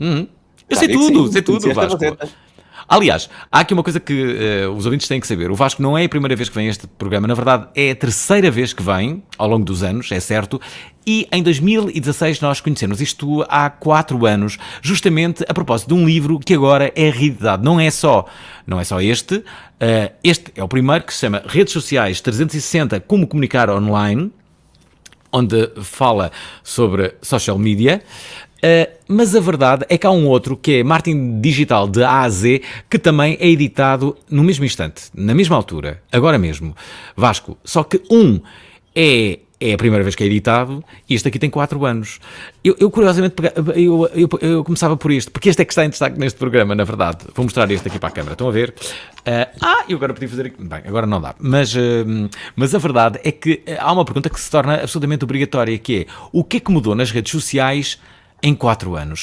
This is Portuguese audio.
Uhum. Eu sei tudo, sei tudo, Vasco. Aliás, há aqui uma coisa que uh, os ouvintes têm que saber. O Vasco não é a primeira vez que vem a este programa, na verdade é a terceira vez que vem, ao longo dos anos, é certo. E em 2016 nós conhecemos isto há quatro anos, justamente a propósito de um livro que agora é realidade. Não é só, não é só este. Uh, este é o primeiro que se chama Redes Sociais 360 Como Comunicar Online onde fala sobre social media. Uh, mas a verdade é que há um outro que é Martin Digital de A a Z, que também é editado no mesmo instante, na mesma altura, agora mesmo. Vasco, só que um é é a primeira vez que é editado e este aqui tem 4 anos. Eu, eu curiosamente, eu, eu, eu, começava por este, porque este é que está em destaque neste programa, na verdade. Vou mostrar este aqui para a câmera, estão a ver? Uh, ah, eu agora podia fazer. Bem, agora não dá. Mas, uh, mas a verdade é que há uma pergunta que se torna absolutamente obrigatória, que é o que é que mudou nas redes sociais em 4 anos.